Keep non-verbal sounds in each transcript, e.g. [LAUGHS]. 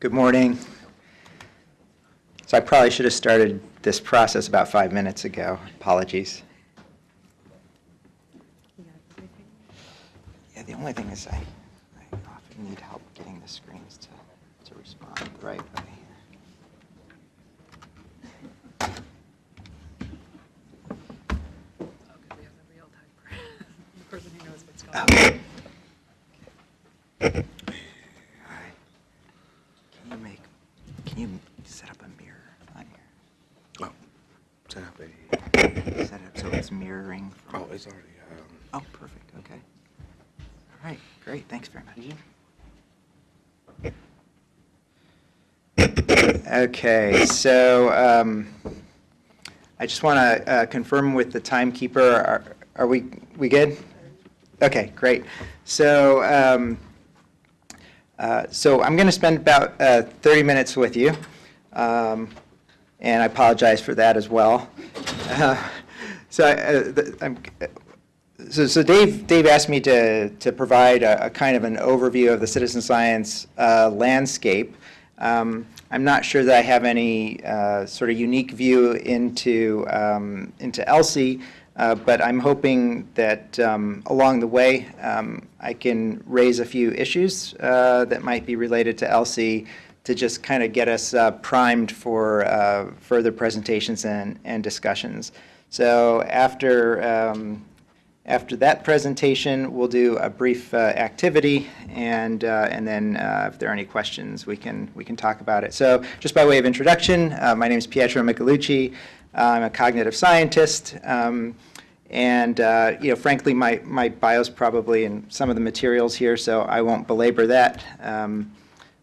Good morning. So I probably should have started this process about five minutes ago. Apologies. Yeah, the only thing is I, I often need help getting the screens to, to respond the right way. Oh, 'cause we have the real time person who knows what's going on. Okay. Hi. Can you make, can you set up a mirror on here? Oh, set up a, Set it so it's mirroring from. oh, it's already, um, Oh, perfect, okay. All right, great, thanks very much. Okay, so um, I just want to confirm with the timekeeper, are are we, we good? Okay, great. So, um, uh, so I'm going to spend about uh, 30 minutes with you, um, and I apologize for that as well. So uh, so, so Dave, Dave asked me to, to provide a, a kind of an overview of the citizen science uh, landscape. Um, I'm not sure that I have any uh, sort of unique view into, um, into ELSI, uh, but I'm hoping that um, along the way, um, I can raise a few issues uh, that might be related to ELSI to just kind of get us uh, primed for further presentations and, and discussions. So after, um, after that presentation, we'll do a brief uh, activity, and, uh, and then uh, if there are any questions, we can, we can talk about it. So just by way of introduction, uh, my name is Pietro Michelucci. I'm a cognitive scientist. Um, and, uh, you know, frankly, my, my bio's probably in some of the materials here, so I won't belabor that. Um,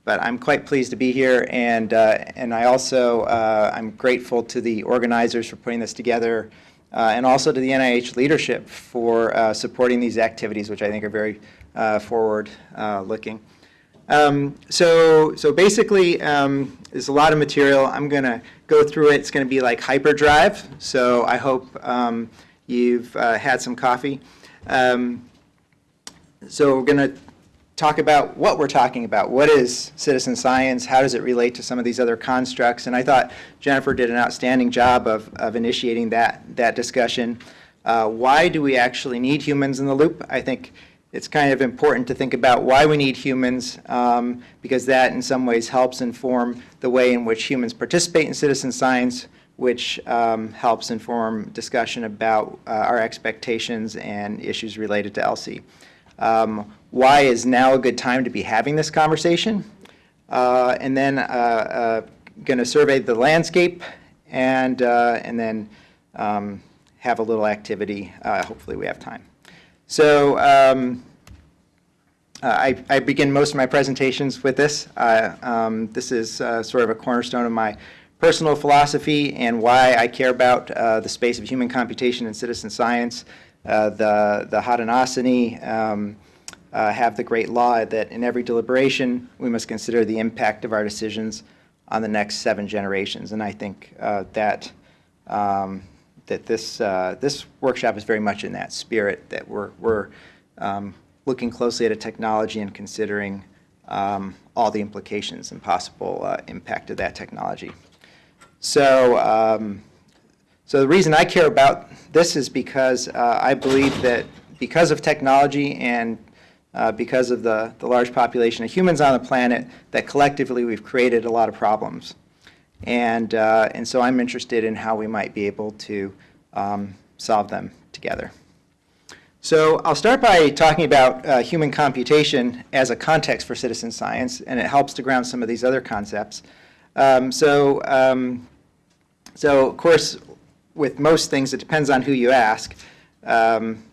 but I'm quite pleased to be here, and, uh, and I also, uh, I'm grateful to the organizers for putting this together, uh, and also to the NIH leadership for uh, supporting these activities, which I think are very uh, forward-looking. Um, so, so basically, um, there's a lot of material. I'm going to go through it. It's going to be like hyperdrive, so I hope um, you've uh, had some coffee. Um, so we're going to talk about what we're talking about. What is citizen science? How does it relate to some of these other constructs? And I thought Jennifer did an outstanding job of, of initiating that, that discussion. Uh, why do we actually need humans in the loop? I think it's kind of important to think about why we need humans um, because that in some ways helps inform the way in which humans participate in citizen science, which um, helps inform discussion about uh, our expectations and issues related to ELSI. Um, why is now a good time to be having this conversation? Uh, and then uh, uh, going to survey the landscape and, uh, and then um, have a little activity. Hopefully we have time. So um, I, I begin most of my presentations with this. Uh, um, this is uh, sort of a cornerstone of my personal philosophy and why I care about the space of human computation and citizen science. The, the Haudenosaunee um, uh, have the great law that in every deliberation, we must consider the impact of our decisions on the next seven generations. And I think uh, that, um, that this, uh, this workshop is very much in that spirit, that we're, we're um, looking closely at a technology and considering um, all the implications and possible uh, impact of that technology. So, um, so the reason I care about this is because uh, I believe that because of technology and uh, because of the, the large population of humans on the planet, that collectively we've created a lot of problems. And, uh, and so I'm interested in how we might be able to um, solve them together. So I'll start by talking about uh, human computation as a context for citizen science, and it helps to ground some of these other concepts. Um, so, um, so of course, with most things, it depends on who you ask. Um,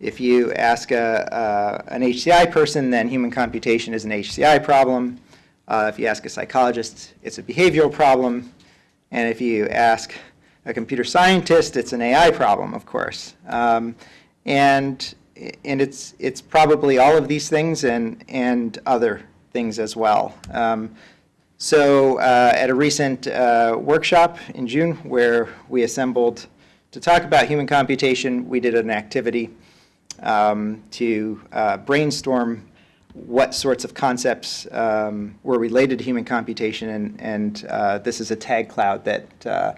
if you ask a, an HCI person, then human computation is an HCI problem. Uh, if you ask a psychologist, it's a behavioral problem. And if you ask a computer scientist, it's an AI problem, of course. Um, and and it's, it's probably all of these things and, and other things as well. Um, so uh, at a recent uh, workshop in June where we assembled to talk about human computation, we did an activity um, to uh, brainstorm what sorts of concepts um, were related to human computation, and, and uh, this is a tag cloud that, uh,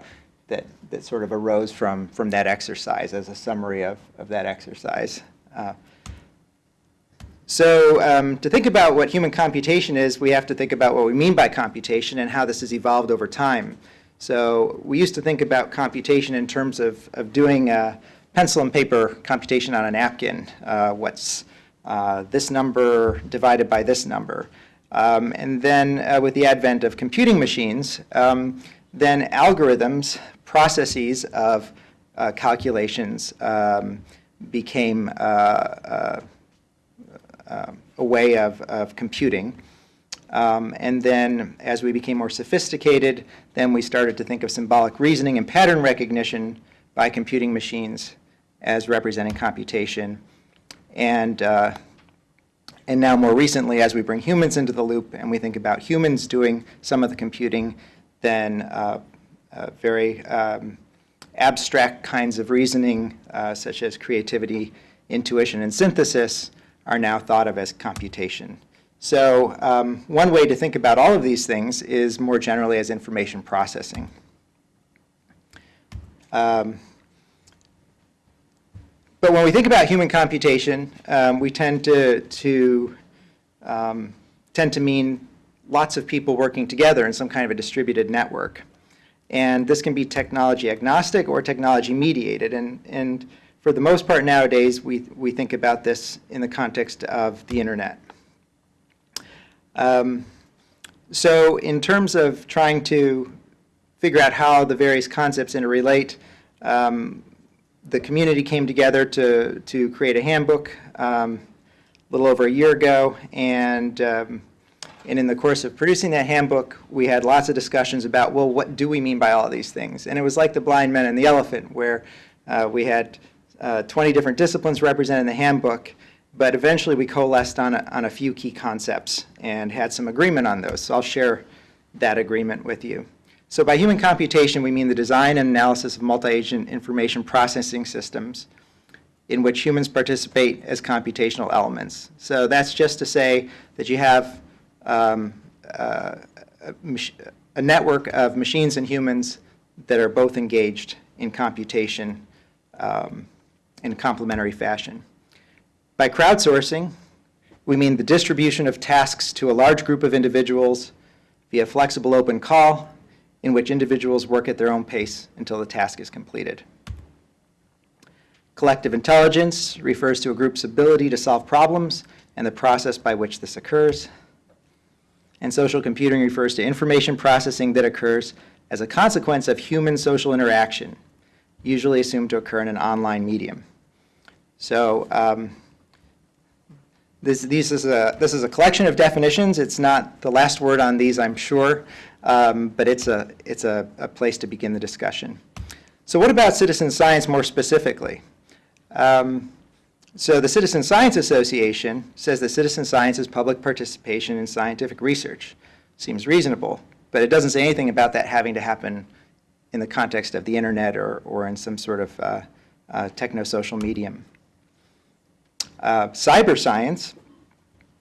that, that sort of arose from, from that exercise as a summary of, of that exercise. Uh, so um, to think about what human computation is, we have to think about what we mean by computation and how this has evolved over time. So we used to think about computation in terms of, of doing pencil and paper computation on a napkin. Uh, what's uh, this number divided by this number? Um, and then uh, with the advent of computing machines, um, then algorithms, processes of uh, calculations um, became a way of, of computing. Um, and then as we became more sophisticated, then we started to think of symbolic reasoning and pattern recognition by computing machines as representing computation. And, uh, and now more recently, as we bring humans into the loop and we think about humans doing some of the computing, then uh, uh, very um, abstract kinds of reasoning, uh, such as creativity, intuition, and synthesis, are now thought of as computation. So um, one way to think about all of these things is more generally as information processing. Um, but when we think about human computation, um, we tend to, to um, tend to mean lots of people working together in some kind of a distributed network. And this can be technology agnostic or technology mediated. And, and for the most part nowadays, we, we think about this in the context of the internet. Um, so in terms of trying to figure out how the various concepts interrelate, um, the community came together to, to create a handbook um, a little over a year ago, and, um, and in the course of producing that handbook, we had lots of discussions about, well, what do we mean by all these things? And it was like the blind men and the elephant, where uh, we had uh, 20 different disciplines represented in the handbook, but eventually we coalesced on a, on a few key concepts and had some agreement on those. So I'll share that agreement with you. So by human computation, we mean the design and analysis of multi-agent information processing systems in which humans participate as computational elements. So that's just to say that you have um, uh, a, a network of machines and humans that are both engaged in computation um, in a complementary fashion. By crowdsourcing, we mean the distribution of tasks to a large group of individuals via flexible open call in which individuals work at their own pace until the task is completed. Collective intelligence refers to a group's ability to solve problems and the process by which this occurs. And social computing refers to information processing that occurs as a consequence of human social interaction, usually assumed to occur in an online medium. So um, this, this, is a, this is a collection of definitions. It's not the last word on these, I'm sure, um, but it's, a, it's a, a, place to begin the discussion. So what about citizen science more specifically? Um, so the Citizen Science Association says that citizen science is public participation in scientific research. Seems reasonable, but it doesn't say anything about that having to happen in the context of the internet or, or in some sort of uh, uh, techno-social medium. Uh, cyber science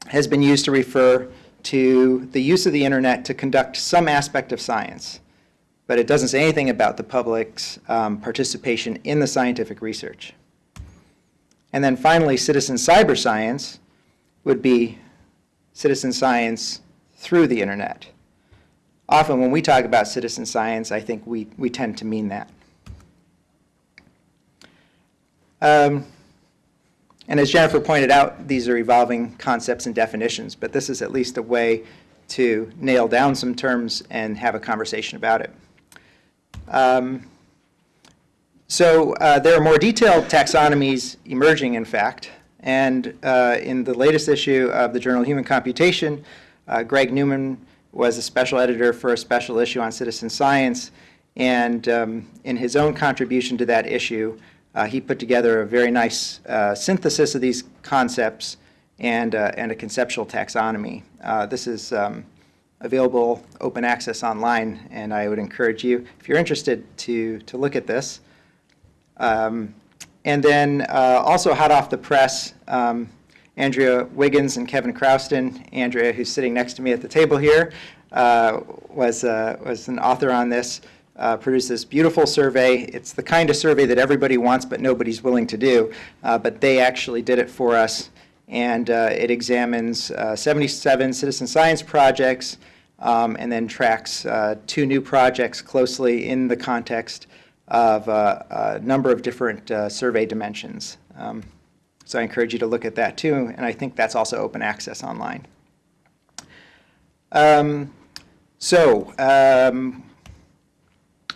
has been used to refer to the use of the internet to conduct some aspect of science, but it doesn't say anything about the public's um, participation in the scientific research. And then finally, citizen cyber science would be citizen science through the internet. Often when we talk about citizen science, I think we, we tend to mean that. Um, and as Jennifer pointed out, these are evolving concepts and definitions, but this is at least a way to nail down some terms and have a conversation about it. Um, so uh, there are more detailed taxonomies emerging, in fact, and uh, in the latest issue of the Journal Human Computation, uh, Greg Newman was a special editor for a special issue on citizen science, and um, in his own contribution to that issue, uh, he put together a very nice uh, synthesis of these concepts and, uh, and a conceptual taxonomy. Uh, this is um, available open access online, and I would encourage you, if you're interested, to, to look at this. Um, and then uh, also hot off the press, um, Andrea Wiggins and Kevin Crowston. Andrea, who's sitting next to me at the table here, uh, was, was an author on this, uh, produced this beautiful survey. It's the kind of survey that everybody wants but nobody's willing to do, uh, but they actually did it for us. And uh, it examines uh, 77 citizen science projects um, and then tracks uh, two new projects closely in the context of uh, a number of different survey dimensions. Um, So I encourage you to look at that too, and I think that's also open access online. Um, So, um,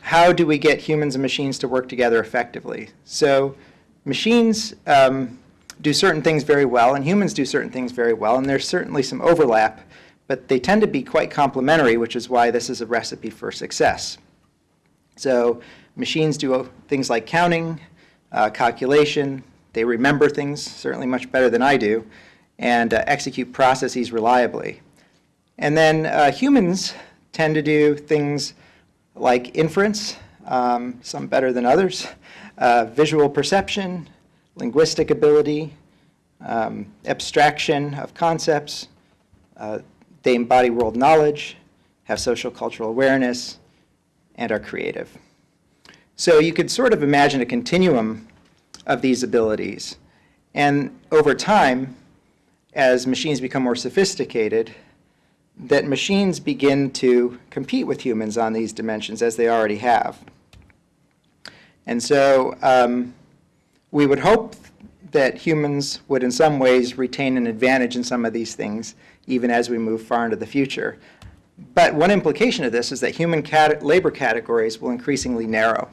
how do we get humans and machines to work together effectively? So, machines um, do certain things very well, and humans do certain things very well, and there's certainly some overlap, but they tend to be quite complementary, which is why this is a recipe for success. So, machines do uh, things like counting, uh, calculation, they remember things certainly much better than I do, and uh, execute processes reliably. And then uh, humans tend to do things like inference, um, some better than others, uh, visual perception, linguistic ability, um, abstraction of concepts. Uh, they embody world knowledge, have social cultural awareness, and are creative. So you could sort of imagine a continuum of these abilities. And over time, as machines become more sophisticated, that machines begin to compete with humans on these dimensions as they already have. And so um, we would hope that humans would in some ways retain an advantage in some of these things even as we move far into the future. But one implication of this is that human cat labor categories will increasingly narrow,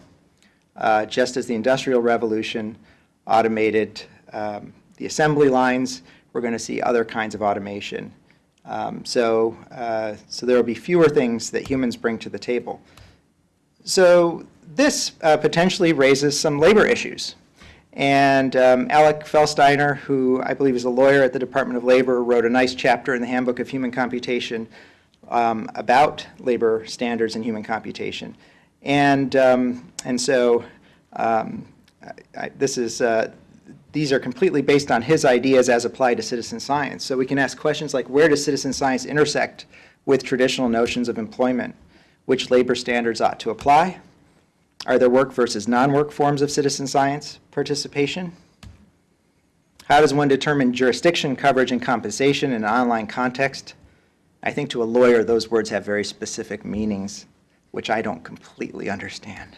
uh, just as the Industrial Revolution automated um, the assembly lines, we're going to see other kinds of automation. Um, so, uh, so there will be fewer things that humans bring to the table. So this uh, potentially raises some labor issues. And um, Alek Felstiner, who I believe is a lawyer at the Department of Labor, wrote a nice chapter in the Handbook of Human Computation um, about labor standards in human computation. And, um, and so um, I, I, this is, uh, these are completely based on his ideas as applied to citizen science. So we can ask questions like, where does citizen science intersect with traditional notions of employment? Which labor standards ought to apply? Are there work versus non-work forms of citizen science participation? How does one determine jurisdiction, coverage, and compensation in an online context? I think to a lawyer, those words have very specific meanings, which I don't completely understand.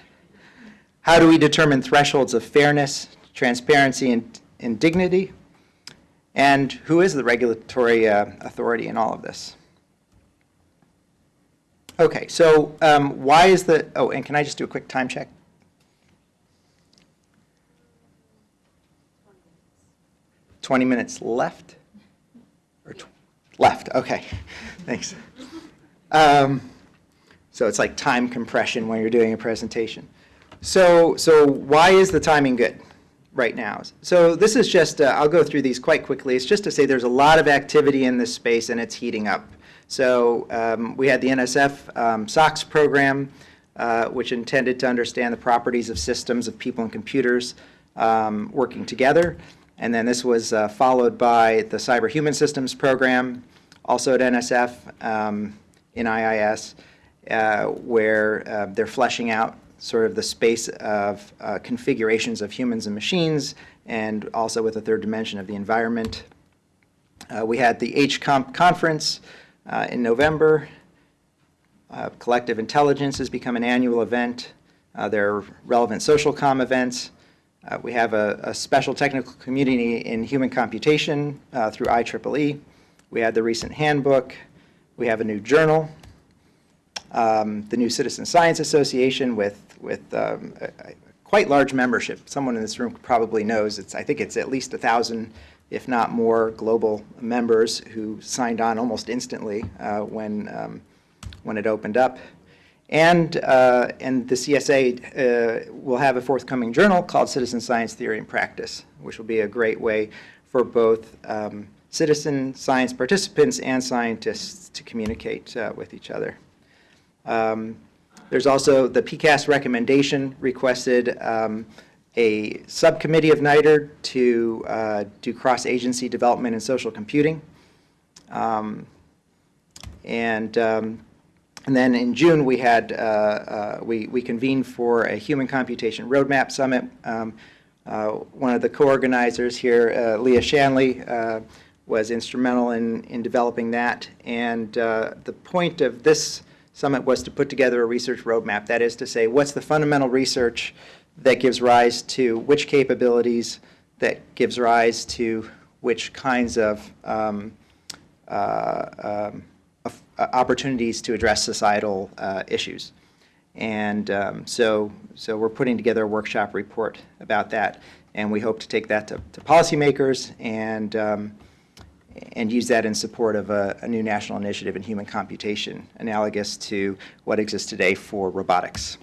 How do we determine thresholds of fairness, transparency, and, and dignity? And who is the regulatory uh, authority in all of this? Okay, so um, why is the, oh, and can I just do a quick time check? Twenty minutes left? Or left, okay, [LAUGHS] thanks. Um, So it's like time compression when you're doing a presentation. So, so why is the timing good right now? So this is just, uh, I'll go through these quite quickly. It's just to say there's a lot of activity in this space and it's heating up. So um, we had the NSF um, SoCS program, uh, which intended to understand the properties of systems of people and computers um, working together. And then this was uh, followed by the Cyber Human Systems program, also at NSF um, in IIS, uh, where uh, they're fleshing out sort of the space of uh, configurations of humans and machines, and also with a third dimension of the environment. Uh, we had the HCOMP conference, uh, in November. Uh, Collective Intelligence has become an annual event. Uh, there are relevant SocialCom events. Uh, we have a, a, special technical community in human computation through IEEE. We had the recent handbook. We have a new journal. Um, the new Citizen Science Association with, with um, a, a quite large membership. Someone in this room probably knows. It's, I think it's at least a 1,000 if not more, global members who signed on almost instantly uh, when, um, when it opened up. And, uh, and the CSA uh, will have a forthcoming journal called Citizen Science Theory and Practice, which will be a great way for both um, citizen science participants and scientists to communicate uh, with each other. Um, there's also the PCAST recommendation requested um, a subcommittee of NITRD to uh, do cross-agency development in social computing. Um, And, um, and then in June, we had, uh, uh, we we convened for a Human Computation Roadmap Summit. Um, uh, One of the co-organizers here, uh, Lea Shanley, uh, was instrumental in, in developing that. And the point of this summit was to put together a research roadmap. That is to say, what's the fundamental research that gives rise to which capabilities, that gives rise to which kinds of um, uh, um, uh, opportunities to address societal uh, issues. And um, so, so we're putting together a workshop report about that, and we hope to take that to to policymakers and, um, and use that in support of a, a new national initiative in human computation, analogous to what exists today for robotics.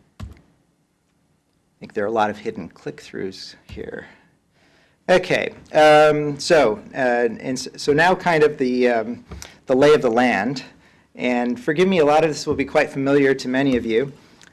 I think there are a lot of hidden click-throughs here. Okay, um, so, uh, and so now kind of the, um, the lay of the land. And forgive me, a lot of this will be quite familiar to many of you.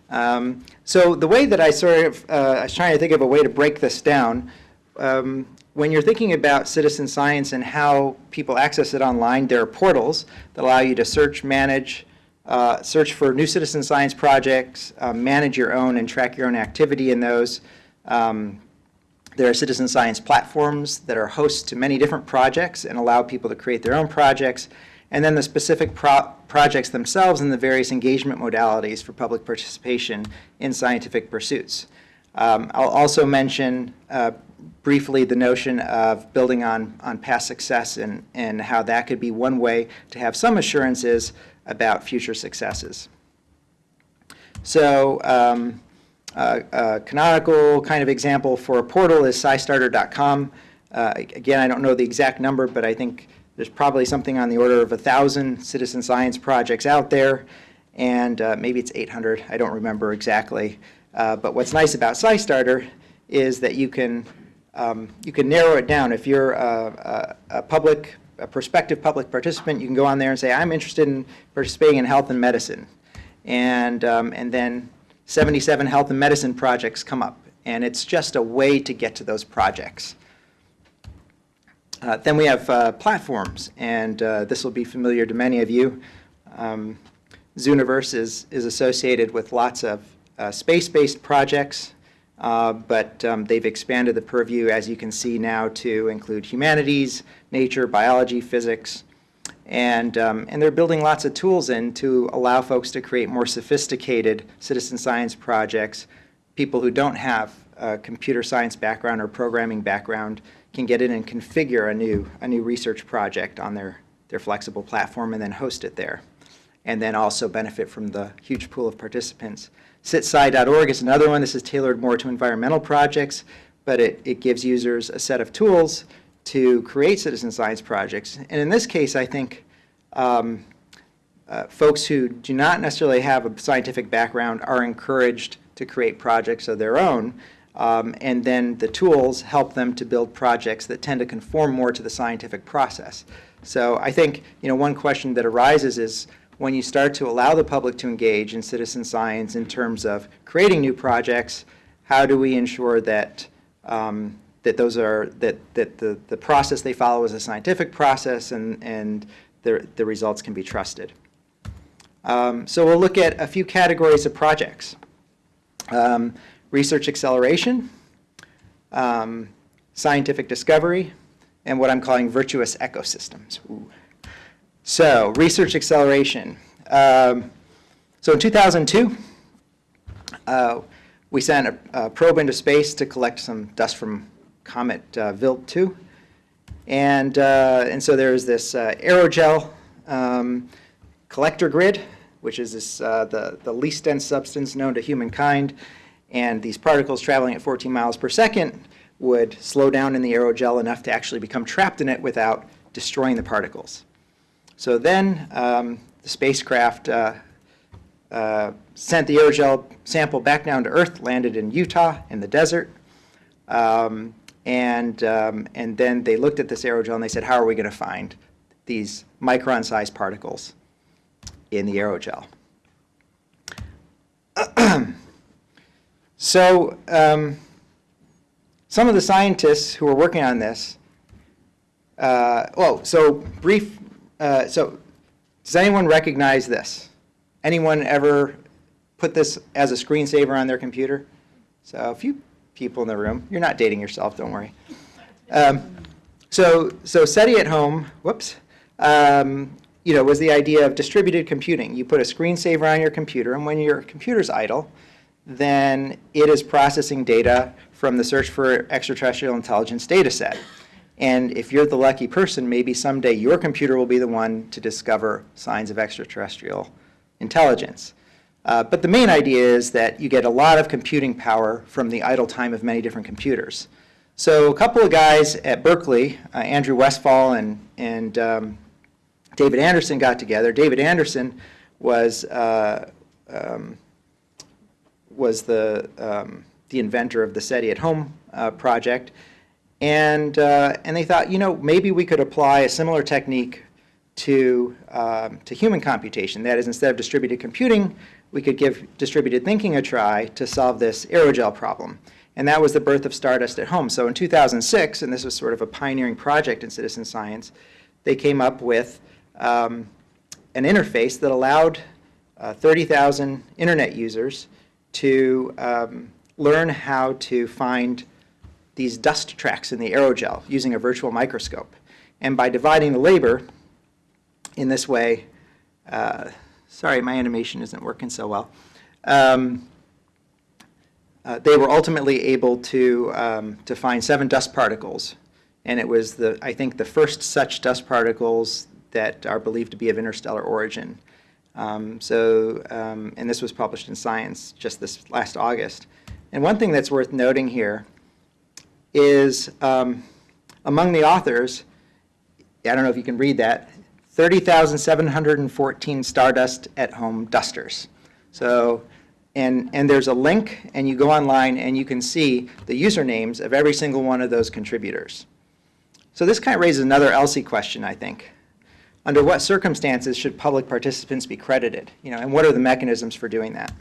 Um, so the way that I sort of, uh, I was trying to think of a way to break this down. Um, when you're thinking about citizen science and how people access it online, there are portals that allow you to search, manage, uh, search for new citizen science projects, uh, manage your own and track your own activity in those. Um, there are citizen science platforms that are hosts to many different projects and allow people to create their own projects. And then the specific pro- projects themselves and the various engagement modalities for public participation in scientific pursuits. Um, I'll also mention uh, briefly the notion of building on, on past success and, and how that could be one way to have some assurances about future successes. So, um, uh, a canonical kind of example for a portal is scistarter.com. Uh, Again, I don't know the exact number, but I think there's probably something on the order of a 1,000 citizen science projects out there, and uh, maybe it's 800, I don't remember exactly. Uh, But what's nice about SciStarter is that you can, um, you can narrow it down. If you're a a- a public, a prospective public participant, you can go on there and say, I'm interested in participating in health and medicine. And, um, and then 77 health and medicine projects come up. And it's just a way to get to those projects. Uh, Then we have uh, platforms, and uh, this will be familiar to many of you. Um, Zooniverse is, is associated with lots of uh, space-based projects, uh, but um, they've expanded the purview, as you can see now, to include humanities, nature, biology, physics, and, um, and they're building lots of tools in to allow folks to create more sophisticated citizen science projects. People who don't have a computer science background or programming background can get in and configure a new, a new research project on their, their flexible platform and then host it there. And then also benefit from the huge pool of participants. CitSci.org is another one. This is tailored more to environmental projects, but it, it gives users a set of tools to create citizen science projects. And in this case, I think um, uh, folks who do not necessarily have a scientific background are encouraged to create projects of their own. Um, and then the tools help them to build projects that tend to conform more to the scientific process. So I think, you know, one question that arises is when you start to allow the public to engage in citizen science in terms of creating new projects, how do we ensure that um, that those are that that the, the process they follow is a scientific process and and the the results can be trusted. Um, so we'll look at a few categories of projects: um, research acceleration, um, scientific discovery, and what I'm calling virtuous ecosystems. Ooh. So research acceleration. Um, so in 2002. Uh, we sent a, a probe into space to collect some dust from comet uh, Wild 2. And, uh, and so there's this uh, aerogel um, collector grid, which is this, uh, the, the least dense substance known to humankind. And these particles traveling at 14 miles per second would slow down in the aerogel enough to actually become trapped in it without destroying the particles. So then um, the spacecraft uh, uh, sent the aerogel sample back down to Earth, landed in Utah in the desert. Um, and, um, and then they looked at this aerogel and they said, how are we going to find these micron-sized particles in the aerogel? [CLEARS THROAT] So, um, some of the scientists who are working on this, uh, well, so brief, uh, so does anyone recognize this? Anyone ever put this as a screensaver on their computer? So a few people in the room. You're not dating yourself, don't worry. Um, so, so SETI at home, whoops, um, you know, was the idea of distributed computing. You put a screensaver on your computer, and when your computer's idle, then it is processing data from the Search for Extraterrestrial Intelligence data set. And if you're the lucky person, maybe someday your computer will be the one to discover signs of extraterrestrial intelligence. Uh, but the main idea is that you get a lot of computing power from the idle time of many different computers. So a couple of guys at Berkeley, uh, Andrew Westphal and, and um, David Anderson got together. David Anderson was, uh, um, was the, um, the inventor of the SETI at Home uh, project. And, uh, and they thought, you know, maybe we could apply a similar technique to, um, to human computation. That is, instead of distributed computing, we could give distributed thinking a try to solve this aerogel problem. And that was the birth of Stardust at Home. So in 2006, and this was sort of a pioneering project in citizen science, they came up with um, an interface that allowed uh, 30,000 internet users to um, learn how to find these dust tracks in the aerogel using a virtual microscope. And by dividing the labor in this way, uh, sorry, my animation isn't working so well. Um, uh, they were ultimately able to, um, to find seven dust particles. And it was, the, I think, the first such dust particles that are believed to be of interstellar origin. Um, so, um, and this was published in Science just this last August. And one thing that's worth noting here is um, among the authors, I don't know if you can read that, 30,714 Stardust at Home dusters. So, and, and there's a link, and you go online and you can see the usernames of every single one of those contributors. So this kind of raises another ELSI question, I think. Under what circumstances should public participants be credited? You know, and what are the mechanisms for doing that?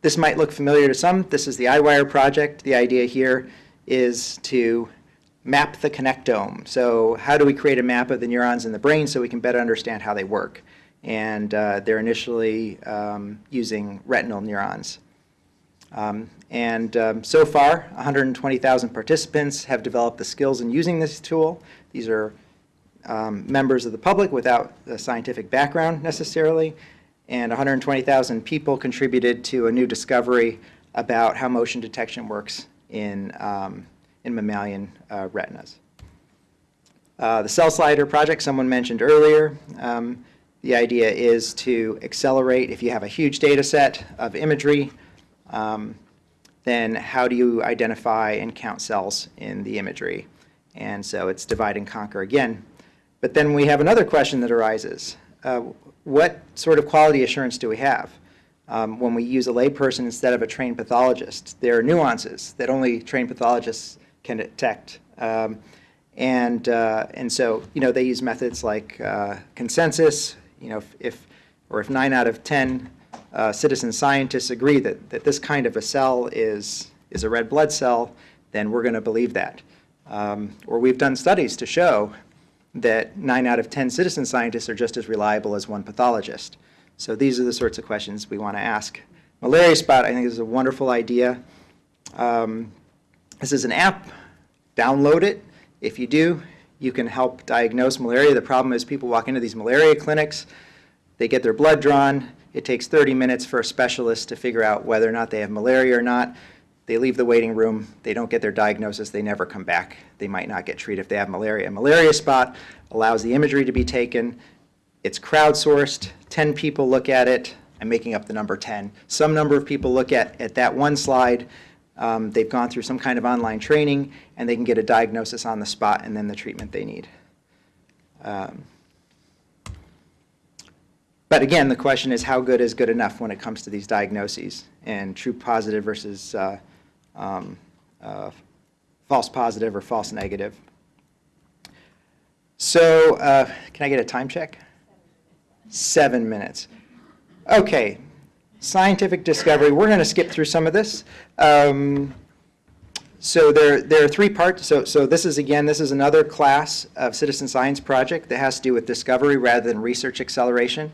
This might look familiar to some. This is the EyeWire project. The idea here is to map the connectome. So how do we create a map of the neurons in the brain so we can better understand how they work? And uh, they're initially um, using retinal neurons. Um, and um, so far, 120,000 participants have developed the skills in using this tool. These are um, members of the public without a scientific background necessarily. And 120,000 people contributed to a new discovery about how motion detection works in, um, in mammalian uh, retinas. Uh, the cell slider project someone mentioned earlier, um, the idea is to accelerate, if you have a huge data set of imagery, um, then how do you identify and count cells in the imagery? And so it's divide and conquer again. But then we have another question that arises. Uh, what sort of quality assurance do we have? Um, when we use a layperson instead of a trained pathologist, there are nuances that only trained pathologists can detect. Um, and, uh, and so, you know, they use methods like uh, consensus, you know, if, if, or if nine out of 10 uh, citizen scientists agree that, that this kind of a cell is, is a red blood cell, then we're going to believe that. Um, or we've done studies to show that nine out of 10 citizen scientists are just as reliable as one pathologist. So these are the sorts of questions we want to ask. Malaria Spot, I think, is a wonderful idea. Um, this is an app. Download it. If you do, you can help diagnose malaria. The problem is people walk into these malaria clinics, they get their blood drawn. It takes 30 minutes for a specialist to figure out whether or not they have malaria or not. They leave the waiting room. They don't get their diagnosis. They never come back. They might not get treated if they have malaria. A Malaria Spot allows the imagery to be taken. It's crowdsourced. 10 people look at it. I'm making up the number 10. Some number of people look at, at that one slide. Um, they've gone through some kind of online training, and they can get a diagnosis on the spot and then the treatment they need. Um, but again, the question is how good is good enough when it comes to these diagnoses and true positive versus uh, um, uh, false positive or false negative. So uh, can I get a time check? Seven minutes. Okay. scientific discovery, we're going to skip through some of this. Um, so there, there are three parts. So, so this is, again, this is another class of citizen science project that has to do with discovery rather than research acceleration.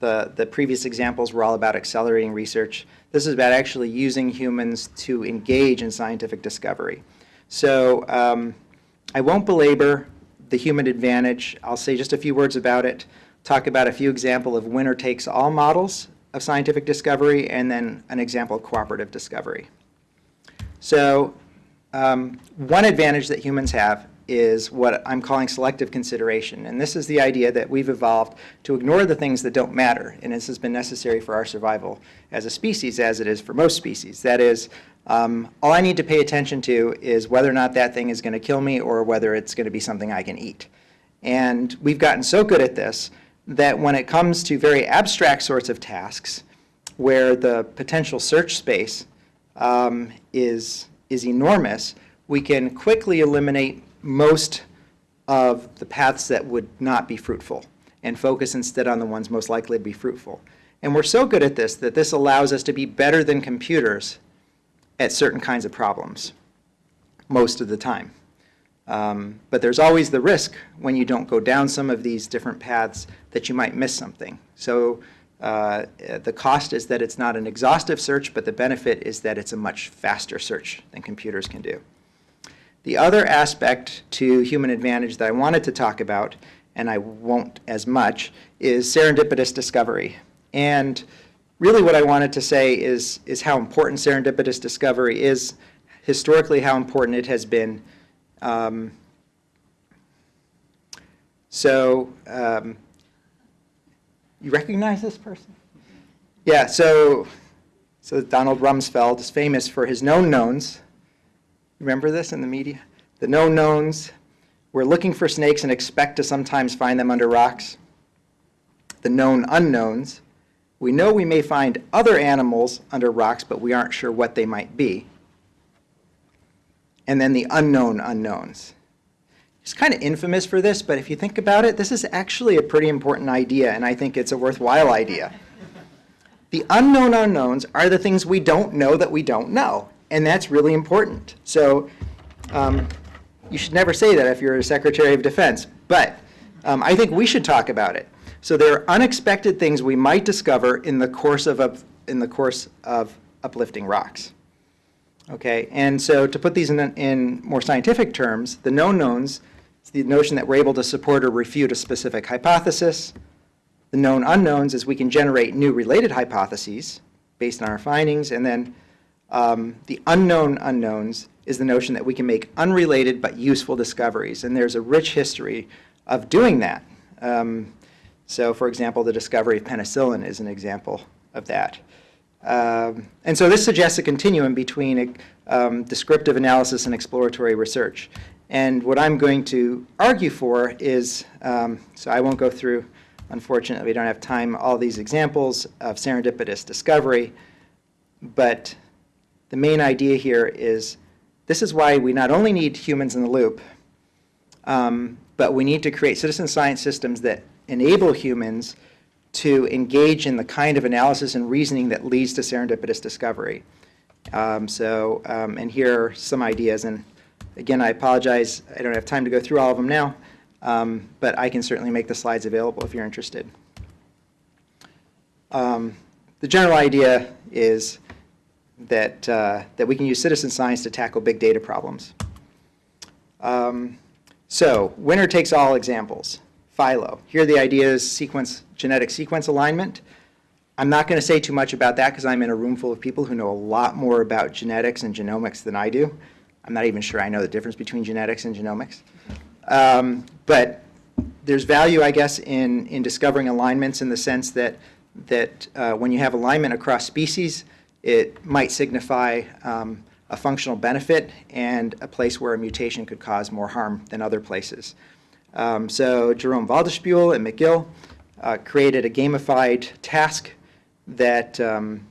The, the previous examples were all about accelerating research. This is about actually using humans to engage in scientific discovery. So um, I won't belabor the human advantage. I'll say just a few words about it, talk about a few example of winner-takes-all models of scientific discovery, and then an example of cooperative discovery. So um, one advantage that humans have is what I'm calling selective consideration. And this is the idea that we've evolved to ignore the things that don't matter. And this has been necessary for our survival as a species, as it is for most species. That is, um, all I need to pay attention to is whether or not that thing is going to kill me or whether it's going to be something I can eat. And we've gotten so good at this that when it comes to very abstract sorts of tasks, where the potential search space um, is, is enormous, we can quickly eliminate most of the paths that would not be fruitful and focus instead on the ones most likely to be fruitful. And we're so good at this that this allows us to be better than computers at certain kinds of problems most of the time. Um, but there's always the risk when you don't go down some of these different paths that you might miss something. So uh, the cost is that it's not an exhaustive search, but the benefit is that it's a much faster search than computers can do. The other aspect to human advantage that I wanted to talk about, and I won't as much, is serendipitous discovery. And really what I wanted to say is, is how important serendipitous discovery is, historically how important it has been. Um, so um, you recognize this person? Yeah, so, so Donald Rumsfeld is famous for his known knowns. Remember this in the media? The known knowns. We're looking for snakes and expect to sometimes find them under rocks. The known unknowns. We know we may find other animals under rocks, but we aren't sure what they might be. And then the unknown unknowns. It's kind of infamous for this, but if you think about it, this is actually a pretty important idea, and I think it's a worthwhile idea. The unknown unknowns are the things we don't know that we don't know, and that's really important. So um, you should never say that if you're a Secretary of Defense, but um, I think we should talk about it. So there are unexpected things we might discover in the course of, of in the course of uplifting rocks. Okay, and so to put these in, in more scientific terms, the known knowns is the notion that we're able to support or refute a specific hypothesis. The known unknowns is we can generate new related hypotheses based on our findings, and then um, the unknown unknowns is the notion that we can make unrelated but useful discoveries, and there's a rich history of doing that. Um, so, for example, the discovery of penicillin is an example of that. Um, and so this suggests a continuum between um, descriptive analysis and exploratory research. And what I'm going to argue for is, um, so I won't go through, unfortunately we don't have time, all these examples of serendipitous discovery, but the main idea here is this is why we not only need humans in the loop, um, but we need to create citizen science systems that enable humans to engage in the kind of analysis and reasoning that leads to serendipitous discovery. Um, so, um, and here are some ideas, and again, I apologize, I don't have time to go through all of them now, um, but I can certainly make the slides available if you're interested. Um, the general idea is that, uh, that we can use citizen science to tackle big data problems. Um, so, winner takes all examples. Phylo. Here the idea is sequence, genetic sequence alignment. I'm not going to say too much about that because I'm in a room full of people who know a lot more about genetics and genomics than I do. I'm not even sure I know the difference between genetics and genomics. Um, but there's value, I guess, in, in discovering alignments in the sense that, that uh, when you have alignment across species, it might signify um, a functional benefit and a place where a mutation could cause more harm than other places. Um, so Jérôme Waldispühl and McGill uh, created a gamified task that, um,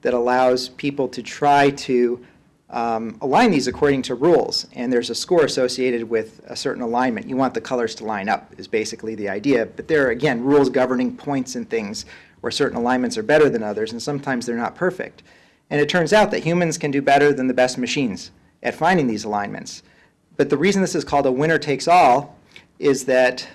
that allows people to try to um, align these according to rules. And there's a score associated with a certain alignment. You want the colors to line up is basically the idea. But there are, again, rules governing points and things or certain alignments are better than others, and sometimes they're not perfect. And it turns out that humans can do better than the best machines at finding these alignments. But the reason this is called a winner takes all is that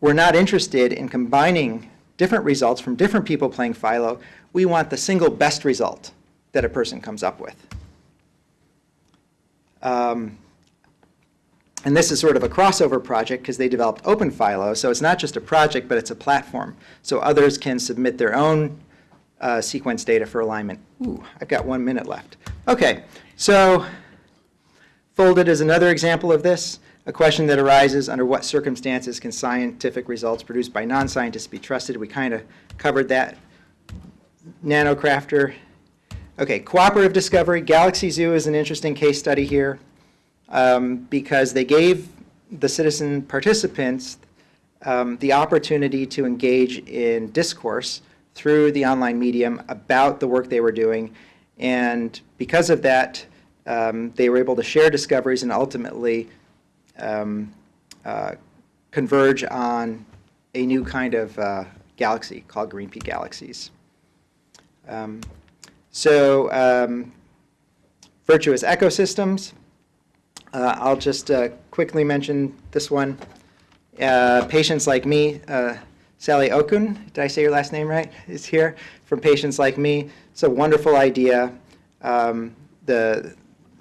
we're not interested in combining different results from different people playing Phylo. We want the single best result that a person comes up with. Um, and this is sort of a crossover project because they developed OpenPhylo, so it's not just a project, but it's a platform. So others can submit their own uh, sequence data for alignment. Ooh, I've got one minute left. Okay, so Foldit is another example of this, a question that arises under what circumstances can scientific results produced by non-scientists be trusted? We kind of covered that. Nanocrafter. Okay, cooperative discovery. Galaxy Zoo is an interesting case study here um, because they gave the citizen participants um, the opportunity to engage in discourse through the online medium about the work they were doing. And because of that, um, they were able to share discoveries and ultimately um, uh, converge on a new kind of uh, galaxy called green pea galaxies. Um, so um, virtuous ecosystems. Uh, I'll just uh, quickly mention this one. Uh, patients like me, uh, Sally Okun, did I say your last name right, [LAUGHS] is here, from Patients Like Me. It's a wonderful idea. Um, the,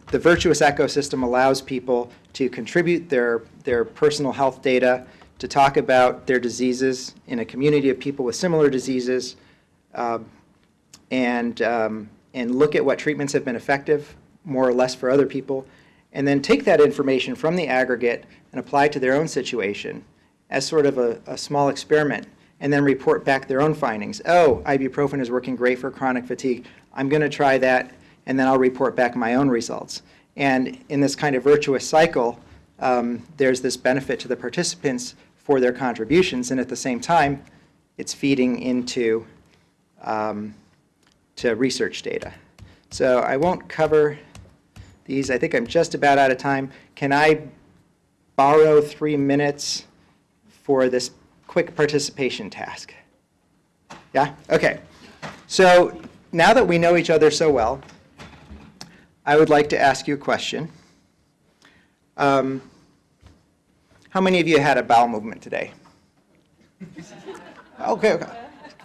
the virtuous ecosystem allows people to contribute their, their personal health data, to talk about their diseases in a community of people with similar diseases, um, and, um, and look at what treatments have been effective, more or less for other people, and then take that information from the aggregate and apply to their own situation as sort of a, a small experiment, and then report back their own findings. Oh, ibuprofen is working great for chronic fatigue. I'm going to try that, and then I'll report back my own results. And in this kind of virtuous cycle, um, there's this benefit to the participants for their contributions, and at the same time, it's feeding into um, to research data. So I won't cover these. I think I'm just about out of time. Can I borrow three minutes for this quick participation task? Yeah? Okay. So now that we know each other so well, I would like to ask you a question. Um, how many of you had a bowel movement today? [LAUGHS] Okay, okay.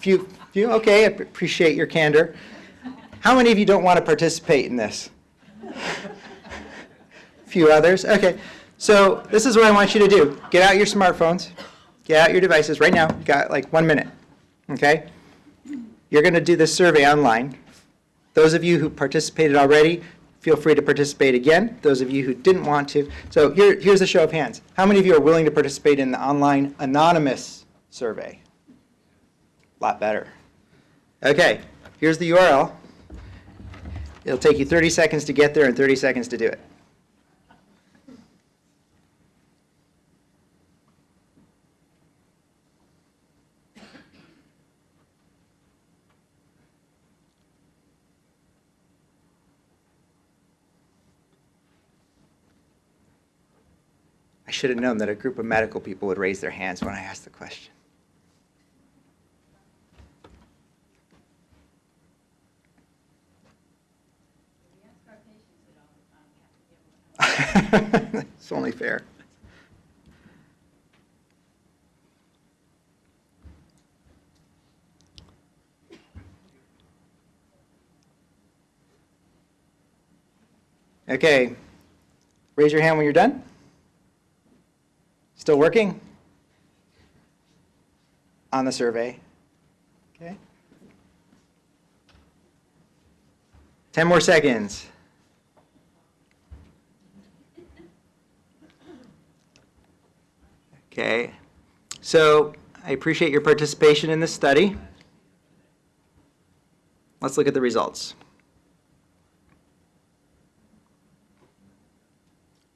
Few, few, okay, I appreciate your candor. How many of you don't want to participate in this? [LAUGHS] Few others, okay. So this is what I want you to do. Get out your smartphones, get out your devices right now. You've got like one minute, okay? You're going to do this survey online. Those of you who participated already, feel free to participate again. Those of you who didn't want to. So here, here's a show of hands. How many of you are willing to participate in the online anonymous survey? A lot better. Okay, here's the URL. It'll take you 30 seconds to get there and 30 seconds to do it. I should have known that a group of medical people would raise their hands when I asked the question. [LAUGHS] It's only fair. Okay, raise your hand when you're done. Still working? On the survey. Okay. 10 more seconds. Okay. So I appreciate your participation in this study. Let's look at the results.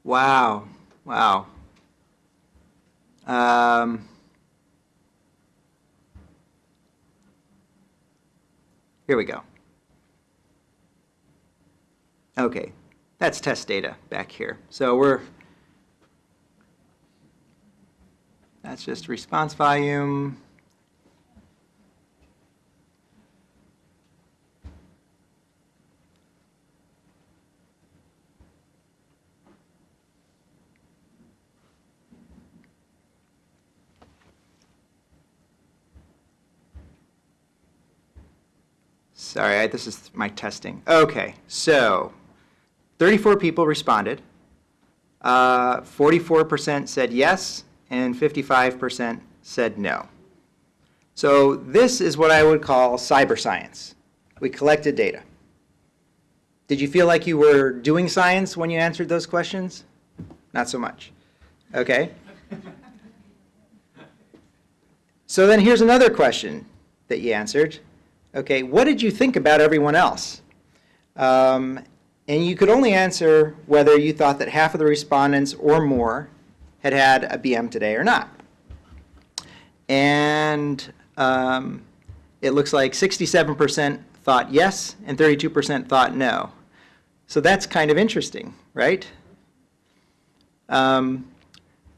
Wow. Wow. Um, here we go. Okay, that's test data back here. So we're, That's just response volume. Sorry, I, this is my testing. Okay, so 34 people responded. 44% uh, said yes, and 55% said no. So this is what I would call cyber science. We collected data. Did you feel like you were doing science when you answered those questions? Not so much. Okay. So then here's another question that you answered. Okay, what did you think about everyone else? Um, and you could only answer whether you thought that half of the respondents or more had had a BM today or not. And um, it looks like 67% thought yes and 32% thought no. So that's kind of interesting, right? Um,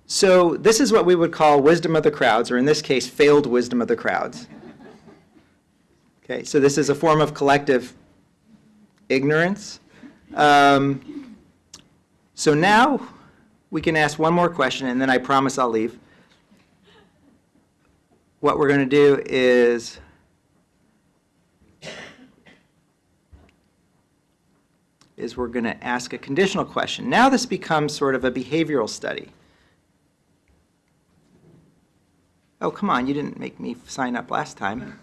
so this is what we would call wisdom of the crowds, or in this case, failed wisdom of the crowds. Okay, so this is a form of collective ignorance. Um, so now we can ask one more question, and then I promise I'll leave. What we're going to do is is we're going to ask a conditional question. Now this becomes sort of a behavioral study. Oh, come on, you didn't make me sign up last time.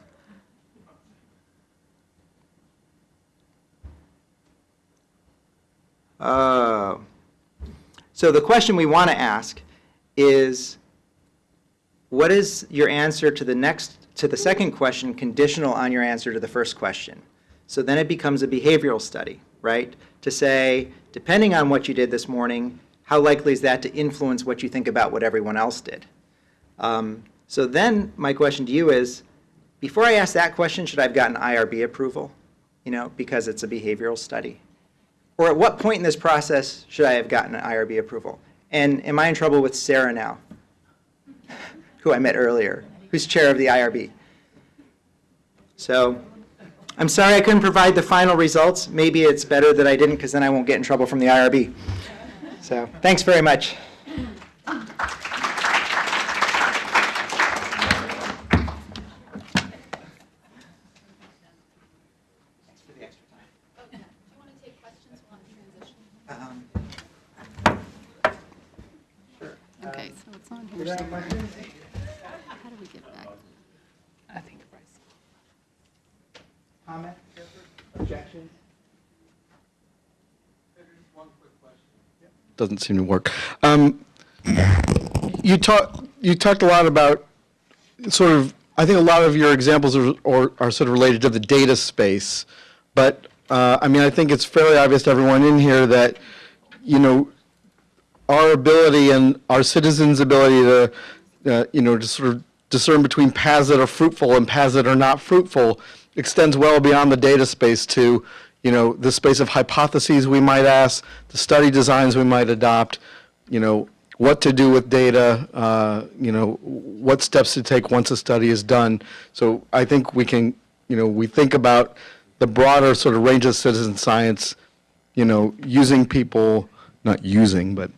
Oh. So the question we want to ask is, what is your answer to the next, to the second question conditional on your answer to the first question? So then it becomes a behavioral study, right? To say, depending on what you did this morning, how likely is that to influence what you think about what everyone else did? Um, so then my question to you is, before I ask that question, should I have gotten IRB approval? You know, because it's a behavioral study. Or at what point in this process should I have gotten an IRB approval? And am I in trouble with Sarah now, [LAUGHS] who I met earlier, who's chair of the IRB? So I'm sorry I couldn't provide the final results. Maybe it's better that I didn't, because then I won't get in trouble from the IRB. So thanks very much. Do you want to take questions while I'm transitioning? Okay, so it's on here somewhere. How do we get back? I think Bryce. Comment, objections? Doesn't seem to work. Um, You talked, you talked a lot about sort of, I think a lot of your examples are, or are sort of related to the data space. But, uh, I mean, I think it's fairly obvious to everyone in here that, you know, our ability and our citizens' ability to, uh, you know, to sort of discern between paths that are fruitful and paths that are not fruitful extends well beyond the data space to, you know, the space of hypotheses we might ask, the study designs we might adopt, you know, what to do with data, uh, you know, what steps to take once a study is done. So I think we can, you know, we think about the broader sort of range of citizen science, you know, using people, not using, but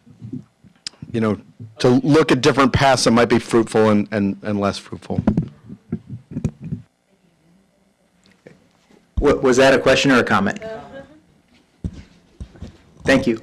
you know, to look at different paths that might be fruitful and, and, and less fruitful. Wa- Was that a question or a comment? Thank you.